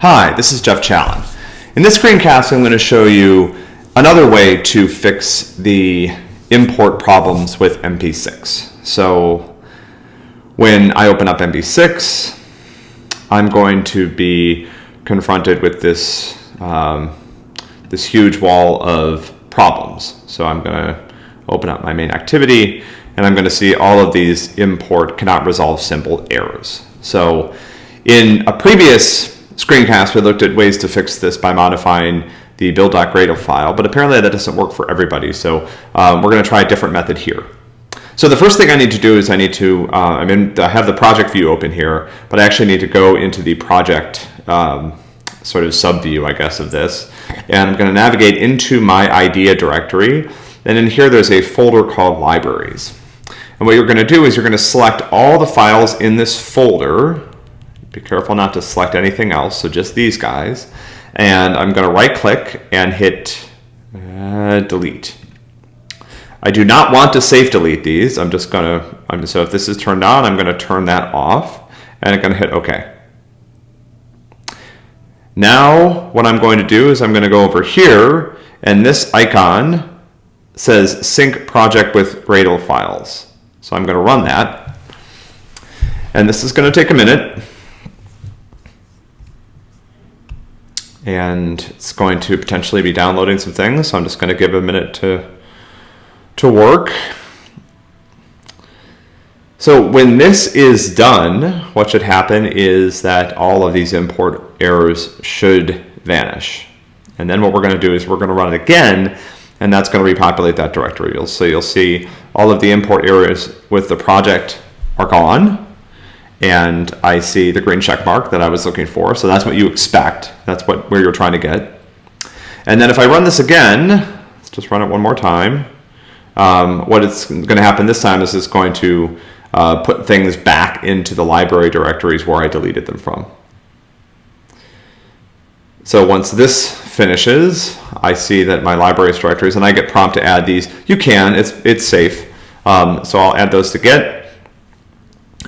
Hi, this is Jeff Challen. In this screencast, I'm going to show you another way to fix the import problems with MP6. So when I open up MP6, I'm going to be confronted with this, um, this huge wall of problems. So I'm going to open up my main activity and I'm going to see all of these import cannot resolve symbol errors. So in a previous screencast, we looked at ways to fix this by modifying the build.gradle file, but apparently that doesn't work for everybody. So um, we're going to try a different method here. So the first thing I need to do is I need to, uh, I mean, I have the project view open here, but I actually need to go into the project um, sort of subview, I guess, of this. And I'm going to navigate into my idea directory. And in here, there's a folder called libraries. And what you're going to do is you're going to select all the files in this folder be careful not to select anything else, so just these guys. And I'm going to right click and hit uh, delete. I do not want to safe delete these. I'm just going to, I'm, so if this is turned on, I'm going to turn that off and I'm going to hit OK. Now what I'm going to do is I'm going to go over here and this icon says sync project with Gradle files. So I'm going to run that. And this is going to take a minute. And it's going to potentially be downloading some things. So I'm just going to give a minute to, to work. So when this is done, what should happen is that all of these import errors should vanish. And then what we're going to do is we're going to run it again, and that's going to repopulate that directory. You'll, so you'll see all of the import errors with the project are gone and I see the green check mark that I was looking for. So that's what you expect. That's what where you're trying to get. And then if I run this again, let's just run it one more time. Um, what is going to happen this time is it's going to uh, put things back into the library directories where I deleted them from. So once this finishes, I see that my libraries directories, and I get prompt to add these. You can, it's, it's safe. Um, so I'll add those to Git.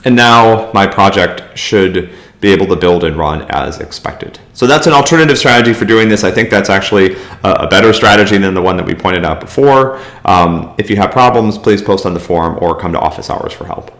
And now my project should be able to build and run as expected. So that's an alternative strategy for doing this. I think that's actually a, better strategy than the one that we pointed out before. Um, if you have problems, please post on the forum or come to office hours for help.